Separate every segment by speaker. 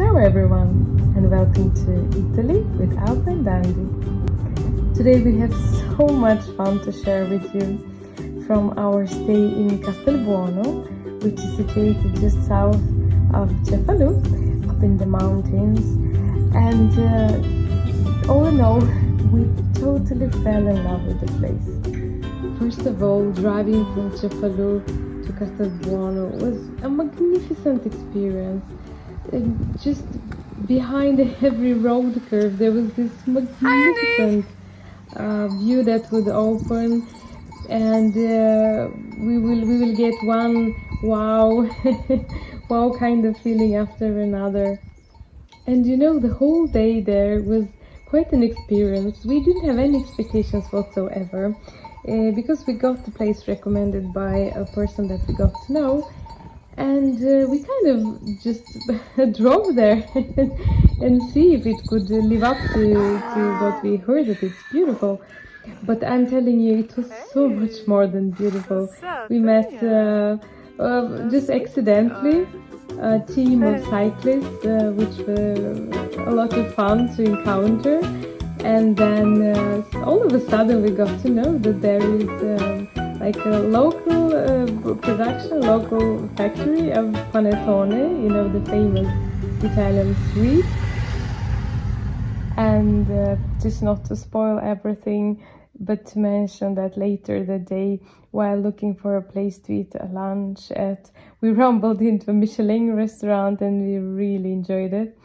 Speaker 1: Ciao everyone and welcome to Italy with Alba and Andy. Today we have so much fun to share with you from our stay in Castelbuono, which is situated just south of Cefalù, up in the mountains. And uh, all in all, we totally fell in love with the place. First of all, driving from Cefalù to Castelbuono was a magnificent experience. And just behind every road curve, there was this magnificent uh, view that would open, and uh, we will we will get one wow, wow kind of feeling after another. And you know, the whole day there was quite an experience. We didn't have any expectations whatsoever uh, because we got the place recommended by a person that we got to know and uh, we kind of just drove there and see if it could live up to, to what we heard that it's beautiful. But i'm telling you it was so much more than beautiful. We met uh, uh, just accidentally a team of cyclists uh, which were a lot of fun to encounter. And then uh, all of a sudden we got to know that there is um, like a local uh, production, local factory of panettone, you know, the famous Italian sweet. And uh, just not to spoil everything, but to mention that later the day, while looking for a place to eat a lunch at, we rumbled into a Michelin restaurant and we really enjoyed it.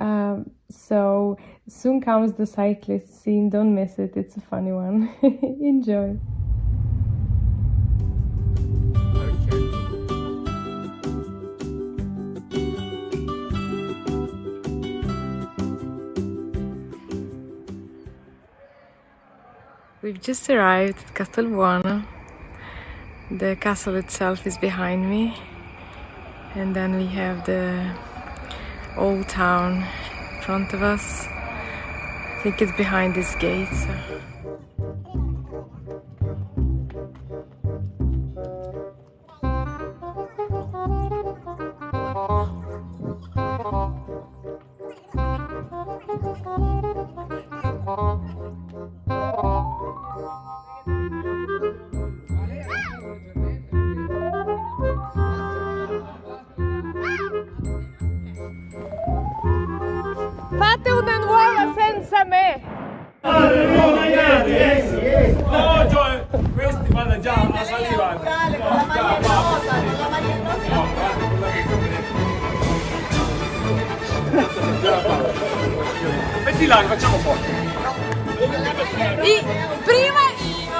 Speaker 1: Um, so soon comes the cyclist scene, don't miss it, it's a funny one. Enjoy! We've just arrived at Castelbuono. The castle itself is behind me. And then we have the old town in front of us. I think it's behind this gate. So.
Speaker 2: mangiate, eh?
Speaker 3: No, cioè, questi vanno già a
Speaker 4: salivare. No, già, va.
Speaker 3: Metti là, facciamo forte.
Speaker 2: Di... Prima io.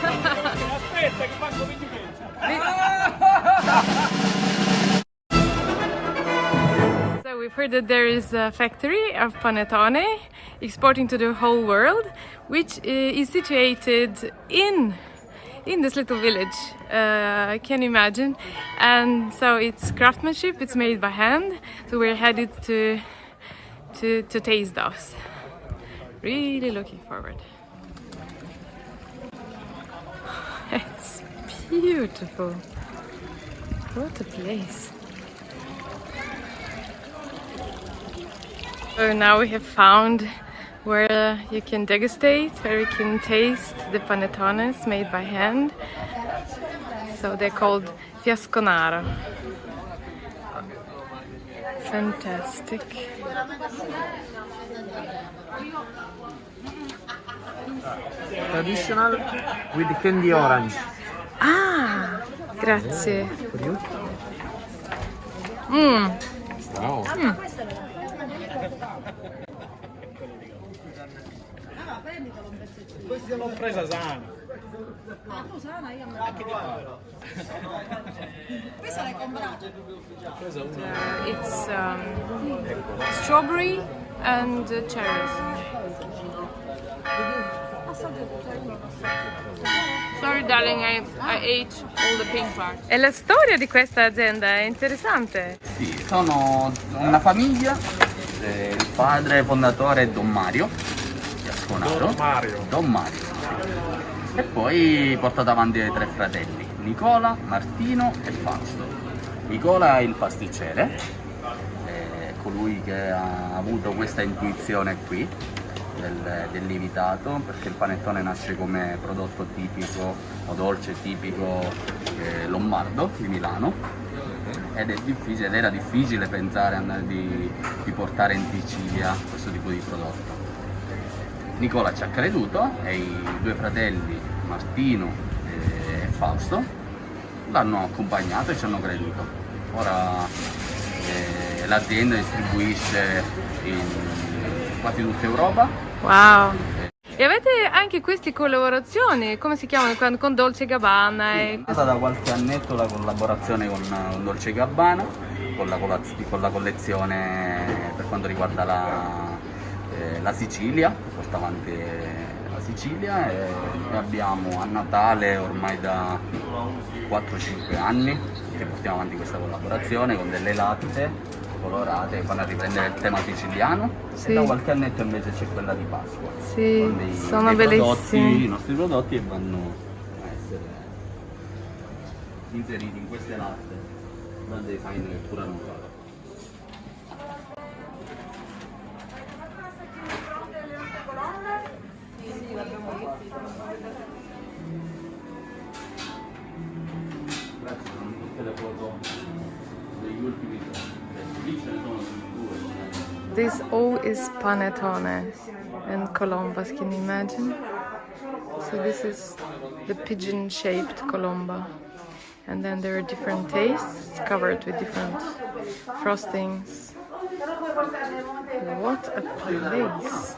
Speaker 3: Aspetta che faccio 20
Speaker 1: minuti. we've heard that there is a factory of panettone exporting to the whole world, which uh, is situated in in this little village. Uh, can imagine? And so it's craftsmanship. It's made by hand. So we're headed to to to taste those. Really looking forward. It's beautiful. What a place. So now we have found where you can degustate, where you can taste the panettones made by hand. So they're called fiasconaro. Fantastic.
Speaker 5: traditional with candy orange.
Speaker 1: Ah, grazie.
Speaker 5: For
Speaker 3: l'ho presa sana.
Speaker 4: Questo l'hai comprato?
Speaker 1: Uh, it's um, strawberry and uh, cherries. Sorry darling, I, I ate all the pink parts. E la storia di questa azienda è interessante.
Speaker 6: Sì, sono una famiglia, eh, il padre fondatore è Don Mario, Gasconaro.
Speaker 3: Don Mario.
Speaker 6: Don Mario. E poi portato avanti dai tre fratelli, Nicola, Martino e Fausto. Nicola è il pasticcere, eh, colui che ha avuto questa intuizione qui del, del lievitato perché il panettone nasce come prodotto tipico o dolce tipico eh, lombardo di Milano ed, è difficile, ed era difficile pensare di, di portare in Sicilia questo tipo di prodotto. Nicola ci ha creduto e i due fratelli Martino e Fausto l'hanno accompagnato e ci hanno creduto. Ora eh, l'azienda distribuisce in quasi tutta Europa.
Speaker 1: Wow! E avete anche queste collaborazioni, come si chiamano, con, Dolce Gabbana?
Speaker 6: Sì,
Speaker 1: e...
Speaker 6: è stata da qualche annetto la collaborazione con, con Dolce Gabbana, con la, con la, collezione per quanto riguarda la, eh, la Sicilia, porta avanti la Sicilia e, abbiamo a Natale ormai da 4-5 anni che portiamo avanti questa collaborazione con delle latte colorate vanno a riprendere il tema siciliano
Speaker 1: Sì.
Speaker 6: e da qualche annetto invece c'è quella di Pasqua
Speaker 1: Sì,
Speaker 6: con dei-
Speaker 1: sono
Speaker 6: dei prodotti, i nostri prodotti e vanno a essere inseriti in queste latte dal design che pure hanno fatto.
Speaker 1: This all is panettone and colombas, can you imagine? So this is the pigeon-shaped colomba. And then there are different tastes covered with different frostings. What a place!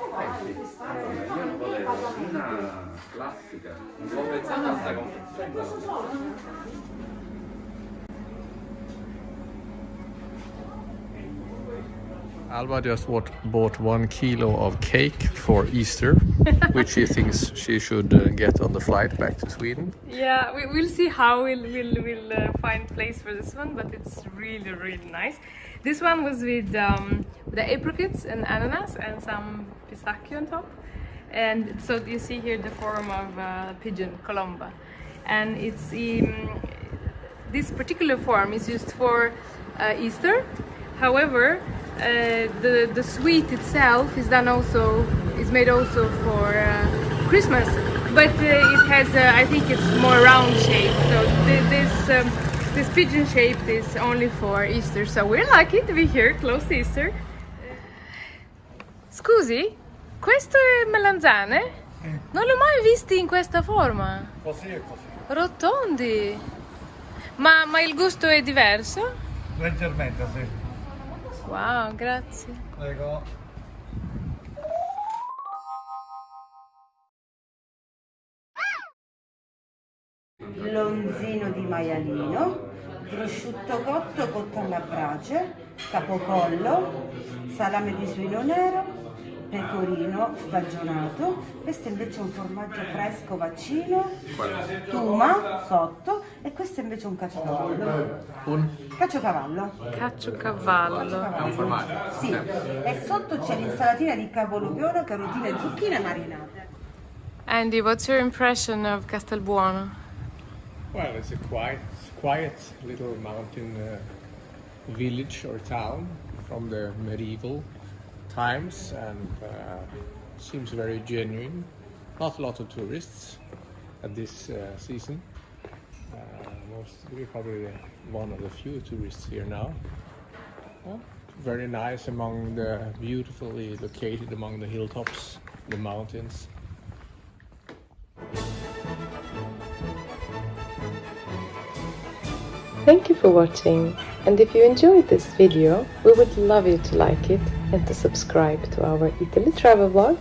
Speaker 6: Io
Speaker 7: Alba just what, bought one kilo of cake for Easter, which she thinks she should uh, get on the flight back to Sweden.
Speaker 1: Yeah, we, we'll see how we'll, we'll, we'll uh, find place for this one, but it's really, really nice. This one was with um, the apricots and ananas and some pistachio on top. And so you see here the form of uh, pigeon, colomba. And it's um, this particular form is used for uh, Easter. However, the the sweet itself is done also is made also for uh, Christmas, but uh, it has uh, I think it's more round shape. So th- this um, this pigeon shape is only for Easter. So we're lucky to be here close to Easter. Scusi, questo è melanzane? Non l'ho mai visti in questa forma.
Speaker 3: Così e così.
Speaker 1: Rotondi. Ma, ma il gusto è diverso?
Speaker 3: Leggermente, sì.
Speaker 1: Wow, grazie.
Speaker 3: Prego.
Speaker 8: lonzino di maialino, prosciutto cotto cotto alla brace, capocollo, salame di suino nero, pecorino stagionato, questo invece è un formaggio fresco vaccino, tuma sotto e questo invece è un caciocavallo.
Speaker 7: Un
Speaker 8: Caciocavallo.
Speaker 1: Caciocavallo.
Speaker 7: è un formaggio.
Speaker 8: Sì, e sotto c'è l'insalatina di cavolfiore, carotine e zucchine marinate.
Speaker 1: Andy, what's your impression of Castelbuono?
Speaker 9: Well, it's a quiet, quiet little mountain uh, village or town from the medieval times, and uh, seems very genuine. Not a lot of tourists at this uh, season. Uh, most, we're probably one of the few tourists here now. Well, very nice among the beautifully located among the hilltops, the mountains.
Speaker 1: Thank you for watching and if you enjoyed this video, we would love you to like it and to subscribe to our Italy travel vlog.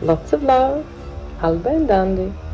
Speaker 1: Lots of love, Alba and Andy.